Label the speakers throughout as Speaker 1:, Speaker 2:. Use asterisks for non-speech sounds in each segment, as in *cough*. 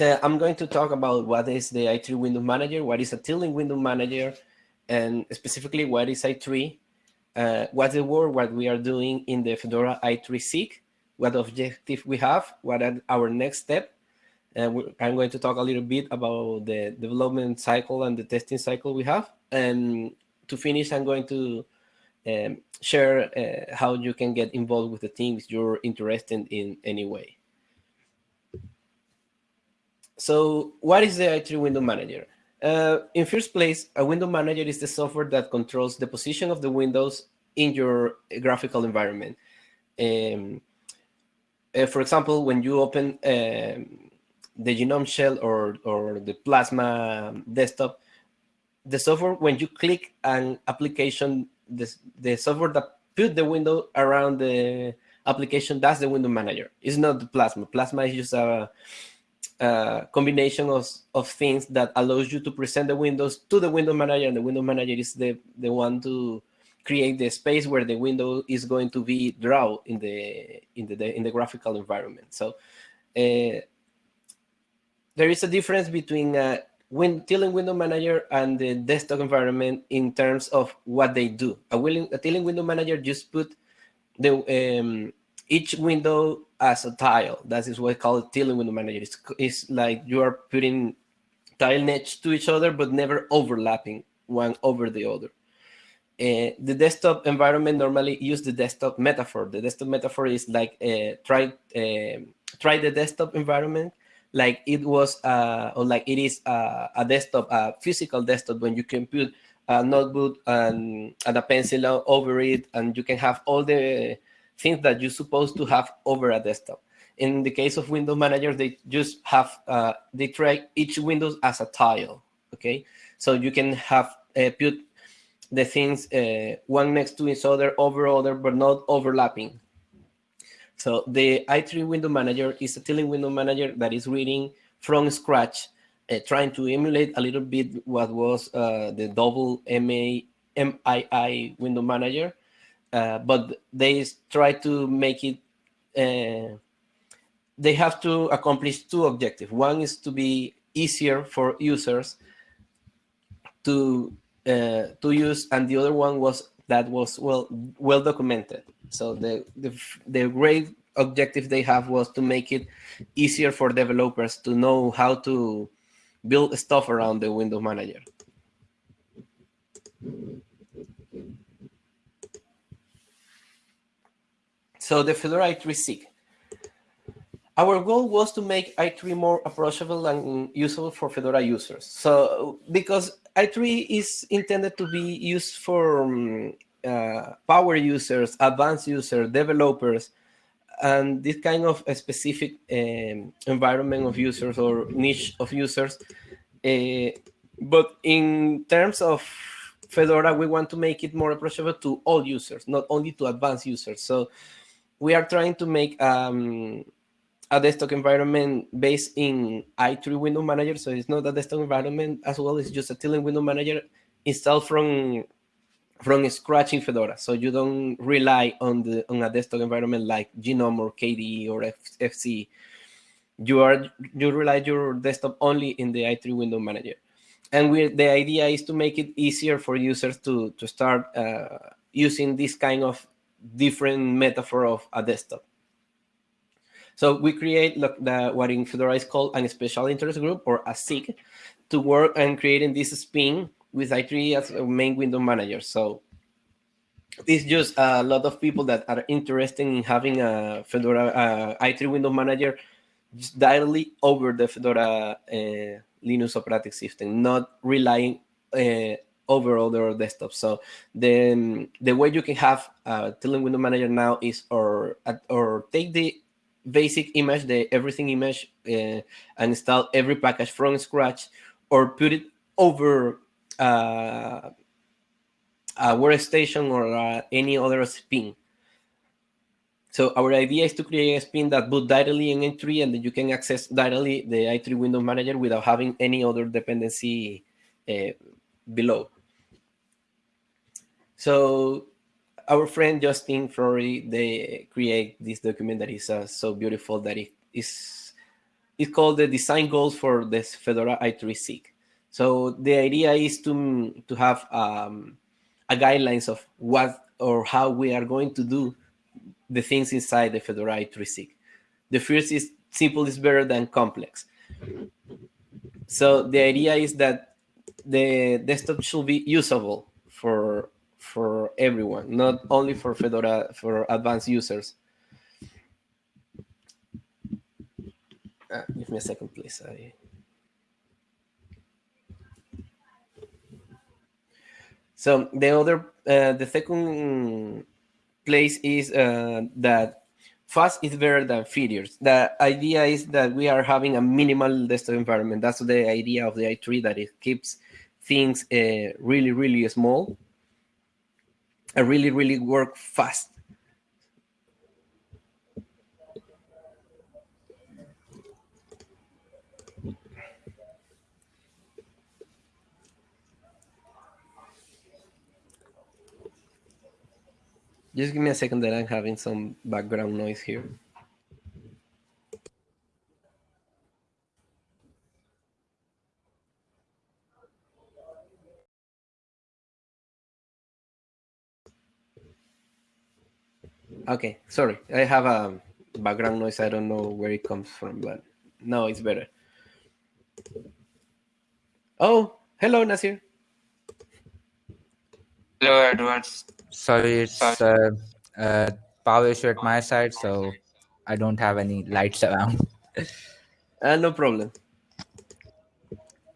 Speaker 1: I'm going to talk about what is the i3 window manager, what is a tiling window manager, and specifically what is i3, uh, what's the work, what we are doing in the Fedora i3 SIG, what objective we have, what are our next step. And I'm going to talk a little bit about the development cycle and the testing cycle we have. And to finish, I'm going to um, share uh, how you can get involved with the team if you're interested in any way. So what is the i3 window manager? Uh, in first place, a window manager is the software that controls the position of the windows in your graphical environment. Um, uh, for example, when you open um, the GNOME shell or, or the Plasma desktop, the software, when you click an application, the, the software that put the window around the application, that's the window manager. It's not the Plasma. Plasma is just a, a combination of, of things that allows you to present the windows to the window manager, and the window manager is the, the one to create the space where the window is going to be drawn in the in the in the graphical environment. So uh, there is a difference between a win tiling window manager and the desktop environment in terms of what they do. A, willing, a tiling window manager just put the um, each window as a tile. That is what I call it tiling window manager. It's, it's like you are putting tile next to each other, but never overlapping one over the other. Uh, the desktop environment normally use the desktop metaphor. The desktop metaphor is like uh, try uh, try the desktop environment like it was uh, or like it is uh, a desktop, a physical desktop when you can put a notebook and, and a pencil over it, and you can have all the things that you're supposed to have over a desktop. In the case of Windows managers, they just have, uh, they try each Windows as a tile, okay? So you can have uh, put the things uh, one next to each other over other, but not overlapping. So the i3 window manager is a tiling window manager that is reading from scratch, uh, trying to emulate a little bit what was uh, the double MA, MII window manager, uh, but they try to make it, uh, they have to accomplish two objectives. One is to be easier for users to uh, to use, and the other one was that was well well documented. So the the the great objective they have was to make it easier for developers to know how to build stuff around the Windows manager. So the Fedora i3 SIG. Our goal was to make i3 more approachable and usable for Fedora users. So because i3 is intended to be used for um, uh, power users, advanced users, developers, and this kind of specific um, environment of users or niche of users. Uh, but in terms of Fedora, we want to make it more approachable to all users, not only to advanced users. So we are trying to make um, a desktop environment based in i3 window manager. So it's not a desktop environment as well, it's just a tiling window manager installed from from scratch in Fedora. So you don't rely on the on a desktop environment like GNOME or KDE or F, FC. You are you rely your desktop only in the i3 window manager. And we, the idea is to make it easier for users to, to start uh, using this kind of different metaphor of a desktop. So we create the, what in Fedora is called a special interest group or a SIG to work on creating this spin with i3 as a main window manager. So it's just a lot of people that are interested in having a Fedora uh, i3 window manager directly over the Fedora uh, Linux operating system, not relying uh, over other desktops. So the the way you can have a tiling window manager now is or or take the basic image, the everything image, uh, and install every package from scratch, or put it over uh, a workstation or uh, any other spin. So our idea is to create a spin that boot directly in i3 and then you can access directly the i3 window manager without having any other dependency uh, below. So our friend Justin Flory, they create this document that is uh, so beautiful that it is is called the design goals for this Fedora i3 SIG. So the idea is to, to have um, a guidelines of what or how we are going to do the things inside the Fedora i3 SIG. The first is simple is better than complex. So the idea is that the desktop should be usable for for everyone, not only for Fedora for advanced users. Uh, give me a second, please. I... So the other, uh, the second place is uh, that fast is better than features. The idea is that we are having a minimal desktop environment. That's the idea of the i3, that it keeps things uh, really, really small and really, really work fast. Just give me a second that I'm having some background noise here. Okay, sorry. I have a background noise. I don't know where it comes from, but no, it's better. Oh, hello, Nasir.
Speaker 2: Hello, Edward. Sorry, it's uh, uh, power issue at my side, so I don't have any lights around. *laughs*
Speaker 1: uh, no problem.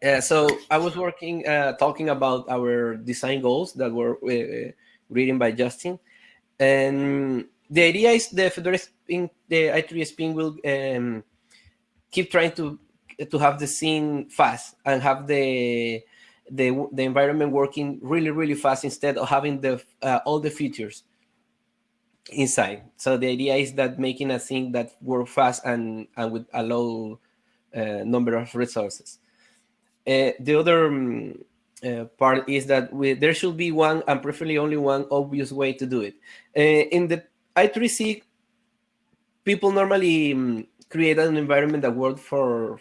Speaker 1: Yeah, so I was working, uh, talking about our design goals that were uh, written by Justin, and the idea is the Fedora Spin, the i3 Spin will um, keep trying to to have the scene fast and have the the the environment working really really fast instead of having the uh, all the features inside. So the idea is that making a thing that work fast and and with a low uh, number of resources. Uh, the other um, uh, part is that we, there should be one and preferably only one obvious way to do it. Uh, in the i3 SIG, people normally um, create an environment that works for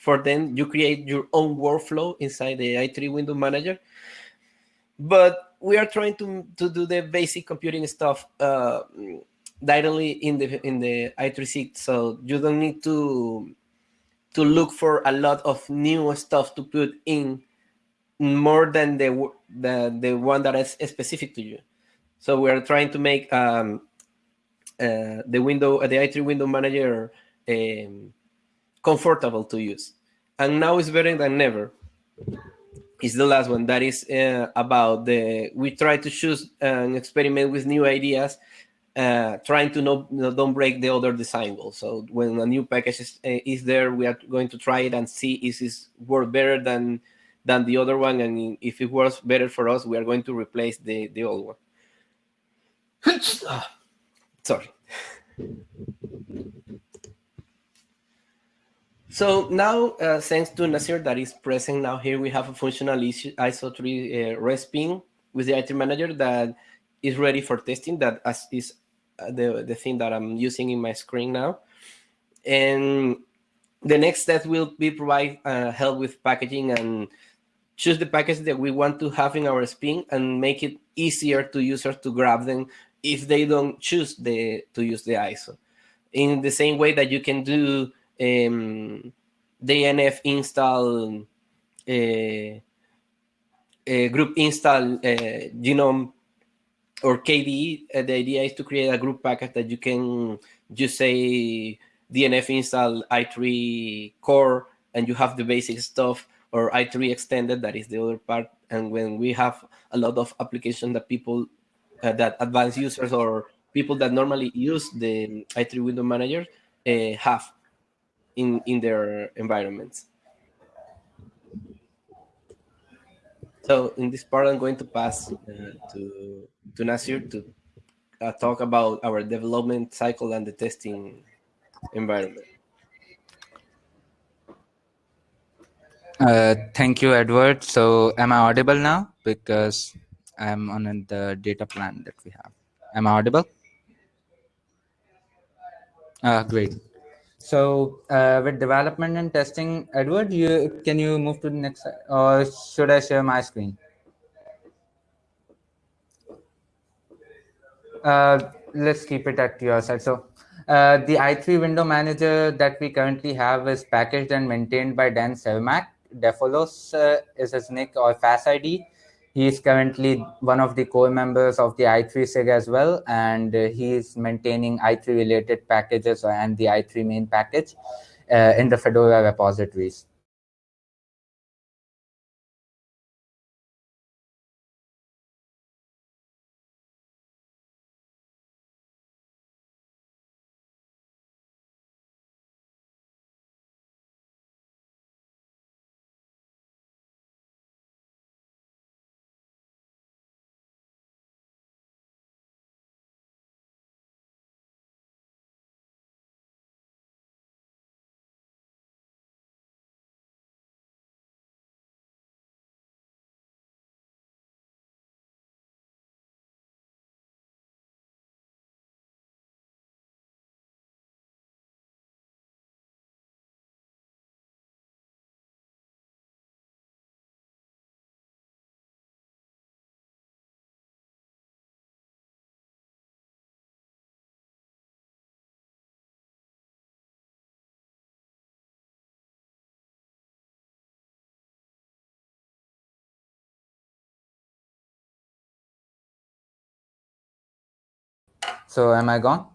Speaker 1: for them. You create your own workflow inside the i3 window manager. But we are trying to, to do the basic computing stuff uh, directly in the in the i3 SIG, so you don't need to to look for a lot of new stuff to put in more than the the, the one that is specific to you. So we are trying to make um, uh, the window, uh, the i3 window manager um, comfortable to use. And now it's better than never. Is the last one that is uh, about the we try to choose and experiment with new ideas, uh, trying to no, don't break the other design goals. So when a new package is, uh, is there, we are going to try it and see is this work better than than the other one, and if it works better for us, we are going to replace the the old one. Sorry. So now, uh, thanks to Nasir that is present now here, we have a functional ISO 3 uh, with the i3 manager that is ready for testing. That is uh, the, the thing that I'm using in my screen now. And the next step will be provide uh, help with packaging and choose the package that we want to have in our spin and make it easier to users to grab them if they don't choose the to use the ISO. In the same way that you can do um, DNF install, uh, uh, group install uh, GNOME or KDE, uh, the idea is to create a group package that you can just say DNF install i3 core and you have the basic stuff or i3 extended, that is the other part. And when we have a lot of applications that people uh, that advanced users or people that normally use the i3 window manager uh, have in, in their environments. So in this part, I'm going to pass uh, to, to Nasir to uh, talk about our development cycle and the testing environment.
Speaker 2: Uh, thank you, Edward. So am I audible now? Because I'm on the data plan that we have. Am I audible? Uh, great. So uh, with development and testing, Edward, you can you move to the next or should I share my screen? Uh, let's keep it at your side. So uh, the i3 window manager that we currently have is packaged and maintained by Dan Cermak. Defolos uh, is his nick or FAS ID. He is currently one of the core members of the i3 SIG as well, and uh, he is maintaining i3 related packages and the i3 main package uh, in the Fedora repositories. So am I gone?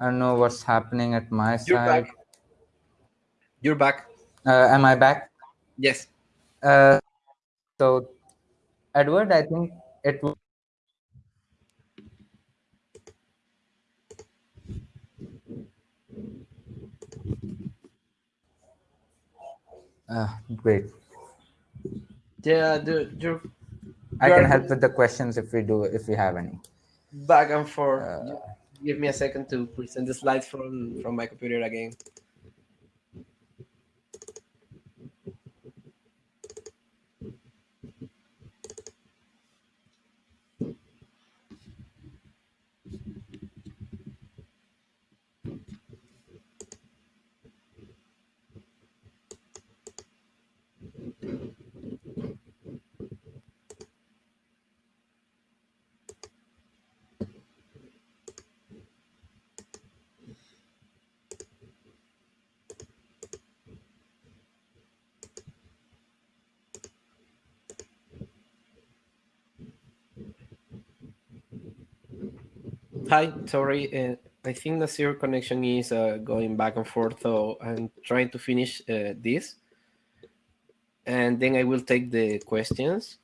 Speaker 2: I don't know what's happening at my
Speaker 1: You're
Speaker 2: side.
Speaker 1: back. You're back.
Speaker 2: Uh, am I back?
Speaker 1: Yes.
Speaker 2: Uh, so, Edward, I think it. w- Uh, great.
Speaker 1: Yeah, the, you're
Speaker 2: I can help with the questions if we do, if we have any.
Speaker 1: Back and forth.
Speaker 2: Uh,
Speaker 1: Give me a second to present the slides from from my computer again. Hi, sorry. Uh, I think Nasir connection is uh, going back and forth, so I'm trying to finish uh, this. And then I will take the questions.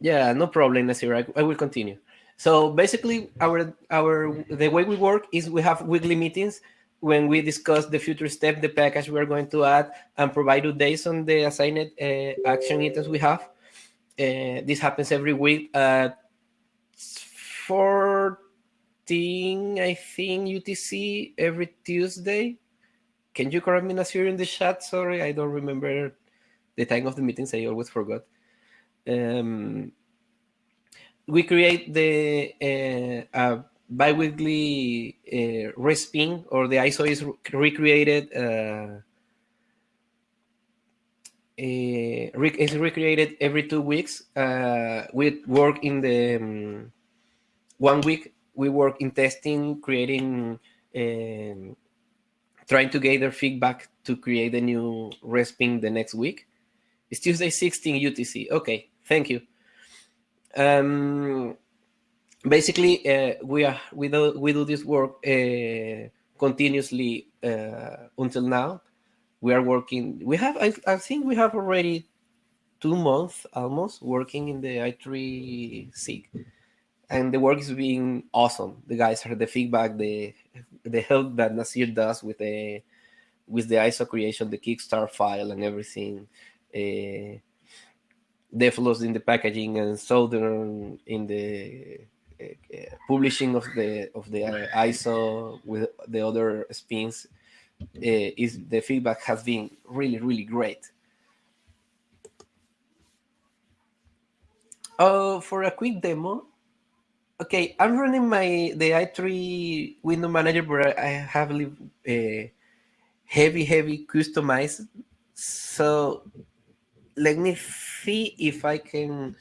Speaker 1: Yeah, no problem, Nasir. I, I will continue. So basically, our our the way we work is we have weekly meetings when we discuss the future step, the package we are going to add, and provide updates on the assigned uh, action items we have. Uh, this happens every week at 14, I think, UTC every Tuesday. Can you correct me, Nasir, in the chat? Sorry, I don't remember the time of the meetings. I always forgot. Um, we create the uh, uh, biweekly uh, or the ISO is recreated. Uh, uh, is recreated every two weeks. Uh, we work in the um, one week. We work in testing, creating, um, trying to gather feedback to create a new respin the next week. It's Tuesday 16 UTC. Okay, thank you. Um, basically, uh, we are we do we do this work uh, continuously uh, until now. We are working. We have I, I think we have already two months almost working in the i3 SIG, and the work is being awesome. The guys heard the feedback, the the help that Nasir does with the with the ISO creation, the Kickstarter file, and everything. Uh, Defolos in the packaging and Southern in the uh, uh, publishing of the of the uh, ISO with the other spins uh, is the feedback has been really really great. Oh, for a quick demo, Okay, I'm running my the i3 window manager, but I have a heavy, heavy customized. So let me see if I can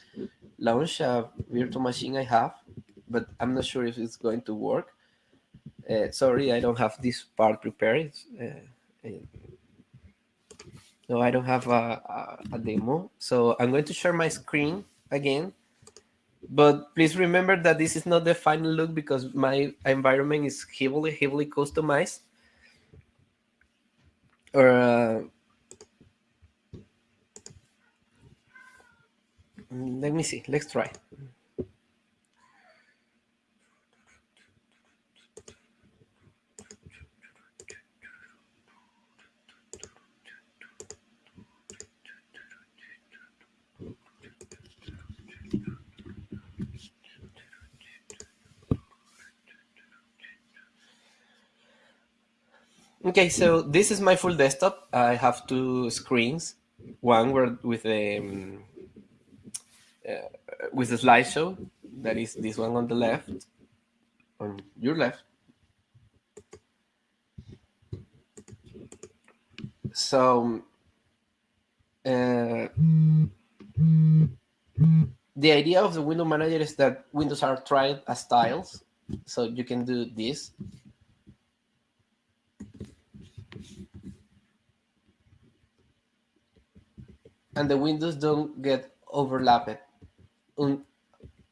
Speaker 1: launch a virtual machine I have, but I'm not sure if it's going to work. Uh, sorry, I don't have this part prepared. Uh, no, I don't have a, a, a demo. So I'm going to share my screen again but please remember that this is not the final look because my environment is heavily, heavily customized. Or uh, let me see, let's try. Okay, so this is my full desktop. I have two screens. One where with a um, uh, with a slideshow. That is this one on the left, on your left. So uh, the idea of the window manager is that windows are tried as tiles. So you can do this and the windows don't get overlapped Un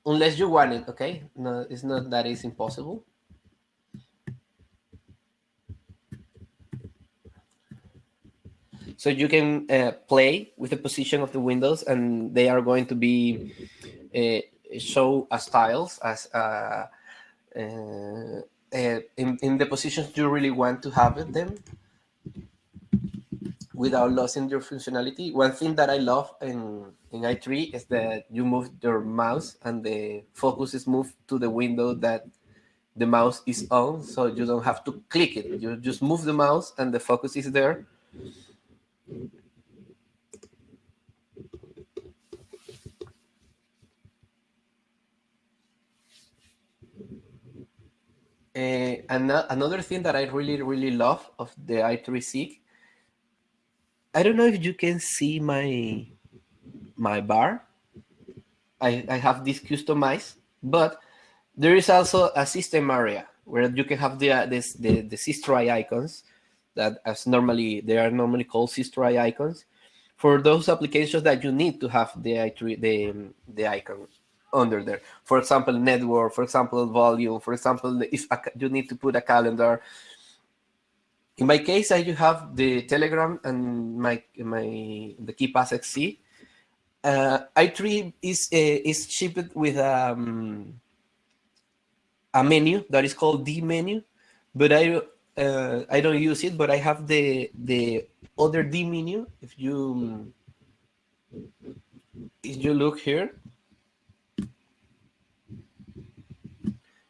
Speaker 1: unless you want it, okay? No, it's not that is impossible. So you can uh, play with the position of the windows and they are going to be uh, show as tiles as uh, uh in, in the positions you really want to have them without losing your functionality. One thing that I love in, in i3 is that you move your mouse and the focus is moved to the window that the mouse is on, so you don't have to click it. You just move the mouse and the focus is there. Uh, and another thing that I really, really love of the i3 SIG I don't know if you can see my my bar. I, I have this customized, but there is also a system area where you can have the uh, this, the the systray icons that as normally they are normally called systray icons for those applications that you need to have the the the icon under there. For example, network. For example, volume. For example, if you need to put a calendar in my case, I have the Telegram and my my the KeePass XC. Uh, i3 is uh, is shipped with um, a menu that is called dmenu, but I uh, I don't use it. But I have the the other dmenu. If you if you look here,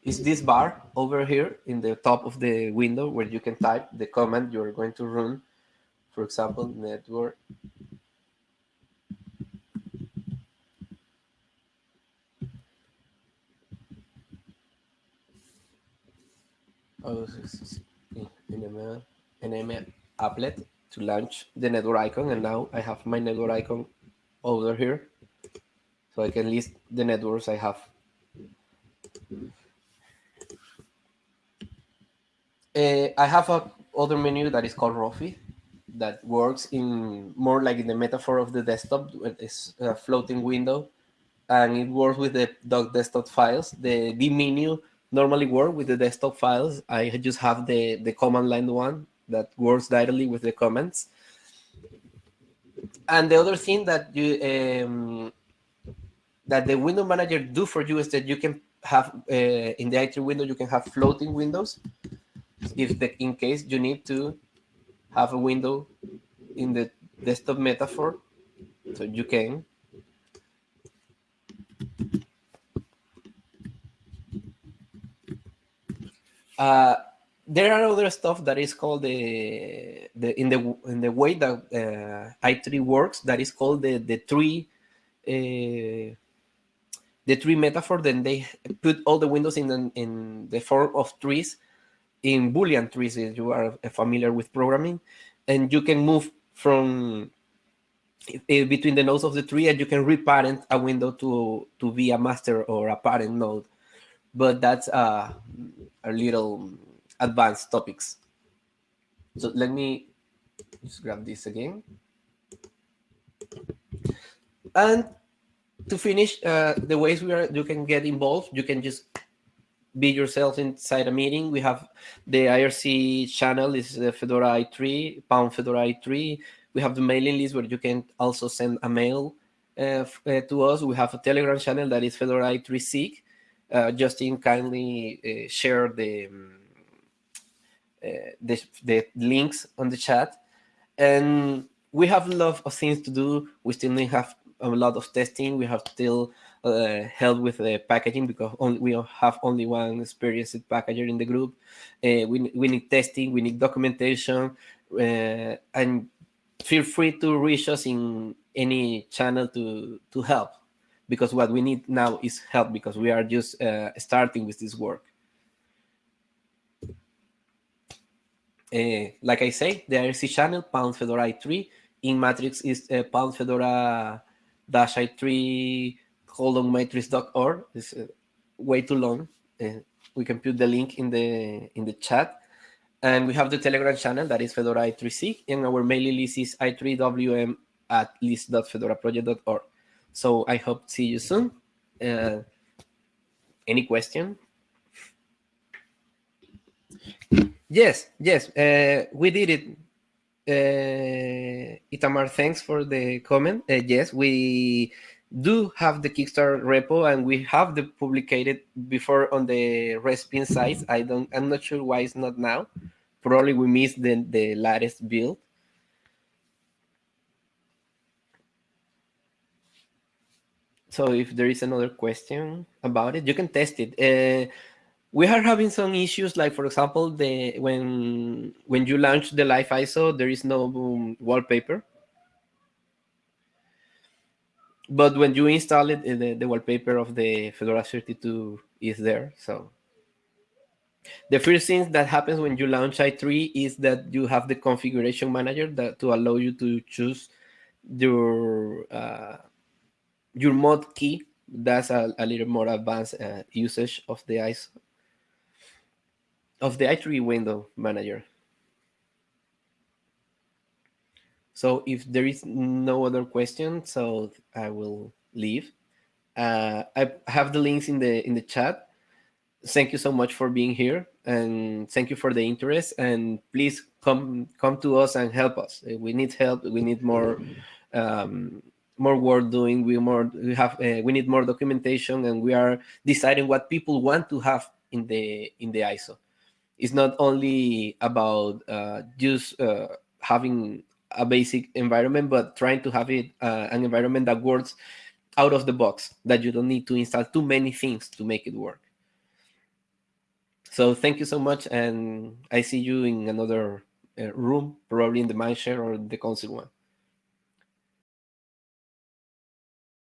Speaker 1: is this bar over here in the top of the window where you can type the command you're going to run. For example, network. Oh, nm applet to launch the network icon and now I have my network icon over here so I can list the networks I have Uh, I have a other menu that is called Rofi that works in more like in the metaphor of the desktop. It's a floating window and it works with the doc desktop files. The dmenu normally work with the desktop files. I just have the, the command line one that works directly with the comments. And the other thing that you um, that the window manager do for you is that you can have uh, in the i3 window you can have floating windows if the in case you need to have a window in the desktop metaphor, so you can. Uh, there are other stuff that is called the the in the in the way that uh, i3 works that is called the the tree uh, the tree metaphor, then they put all the windows in the, in the form of trees, in Boolean trees, if you are familiar with programming, and you can move from uh, between the nodes of the tree and you can reparent a window to, to be a master or a parent node. But that's uh, a little advanced topics. So let me just grab this again. And to finish, uh, the ways we are you can get involved, you can just be yourself inside a meeting. We have the IRC channel is the Fedora i3, pound Fedora i3. We have the mailing list where you can also send a mail uh, uh, to us. We have a Telegram channel that is Fedora i3 SIG. Uh, Justin kindly uh, share the, um, uh, the, the links on the chat. And we have a lot of things to do. We still have a lot of testing. We have still uh, help with the packaging because only, we have only one experienced packager in the group. Uh, we, we need testing, we need documentation, uh, and feel free to reach us in any channel to, to help because what we need now is help because we are just uh, starting with this work. Uh, like I say, the IRC channel, pound Fedora i3, in Matrix is uh, pound Fedora dash i3 colon matrix.org. It's uh, way too long. Uh, we can put the link in the in the chat. And we have the Telegram channel that is Fedora i3c, and our mailing list is i3wm at list.fedoraproject.org. So I hope to see you soon. Uh, any question? Yes, yes, uh, we did it. Uh, Itamar, thanks for the comment. Uh, yes, we do have the Kickstarter repo and we have the publicated before on the Respin site. I don't, I'm not sure why it's not now. Probably we missed the, the latest build. So if there is another question about it, you can test it. Uh, we are having some issues, like for example, the when when you launch the live ISO, there is no um, wallpaper. But when you install it, the, the wallpaper of the Fedora 32 is there. So the first thing that happens when you launch i3 is that you have the configuration manager that to allow you to choose your uh, your mod key. That's a, a little more advanced uh, usage of the ISO of the i3 window manager. So if there is no other question, so I will leave. Uh, I have the links in the in the chat. Thank you so much for being here, and thank you for the interest. And please come come to us and help us. We need help. We need more um, more work doing. We more we have uh, we need more documentation, and we are deciding what people want to have in the in the ISO it's not only about uh, just uh, having a basic environment, but trying to have it uh, an environment that works out of the box, that you don't need to install too many things to make it work. So thank you so much, and I see you in another uh, room, probably in the Mindshare or the Council one.